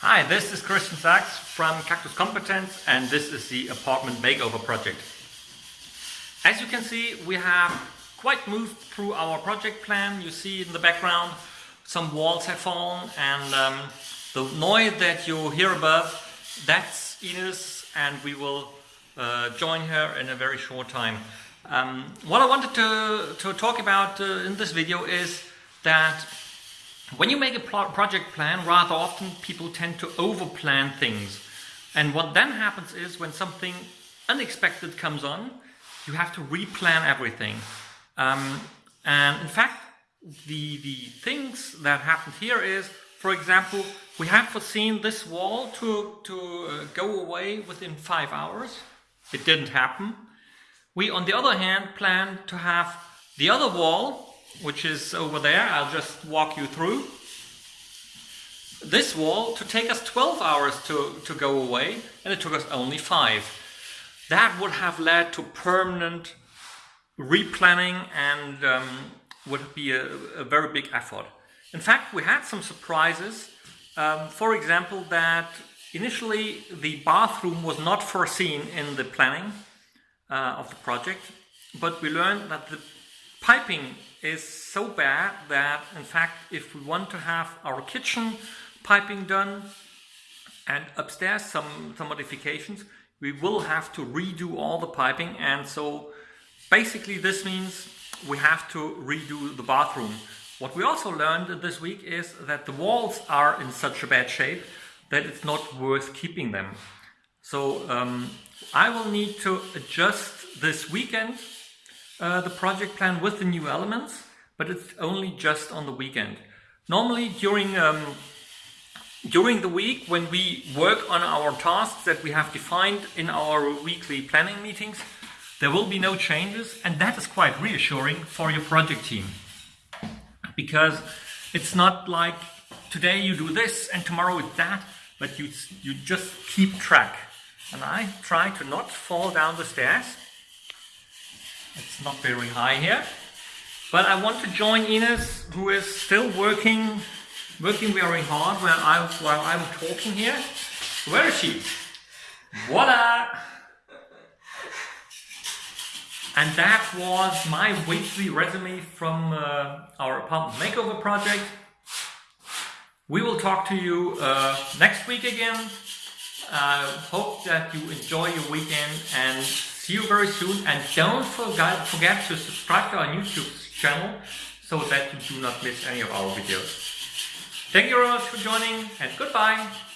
Hi, this is Christian Sachs from Cactus Competence and this is the apartment makeover project. As you can see, we have quite moved through our project plan. You see in the background some walls have fallen and um, the noise that you hear above, that's Ines and we will uh, join her in a very short time. Um, what I wanted to, to talk about uh, in this video is that when you make a project plan, rather often people tend to over-plan things. And what then happens is when something unexpected comes on, you have to replan everything. Um, and in fact, the, the things that happened here is, for example, we had foreseen this wall to, to uh, go away within five hours. It didn't happen. We, on the other hand, planned to have the other wall which is over there. I'll just walk you through. This wall to take us 12 hours to, to go away and it took us only 5. That would have led to permanent replanning and um, would be a, a, very big effort. In fact, we had some surprises. Um, for example, that initially the bathroom was not foreseen in the planning uh, of the project, but we learned that the piping is so bad that in fact if we want to have our kitchen piping done and upstairs some, some modifications we will have to redo all the piping and so basically this means we have to redo the bathroom. What we also learned this week is that the walls are in such a bad shape that it's not worth keeping them. So um, I will need to adjust this weekend uh, the project plan with the new elements, but it's only just on the weekend. Normally during um, during the week when we work on our tasks that we have defined in our weekly planning meetings, there will be no changes and that is quite reassuring for your project team. Because it's not like today you do this and tomorrow it's that, but you, you just keep track. And I try to not fall down the stairs it's not very high here. But I want to join Ines, who is still working, working very hard while, I, while I'm talking here. Where is she? Voila! And that was my weekly resume from uh, our apartment makeover project. We will talk to you uh, next week again. I uh, hope that you enjoy your weekend and See you very soon and don't forget, to subscribe to our YouTube channel so that you do not miss any of our videos. Thank you very much for joining and goodbye!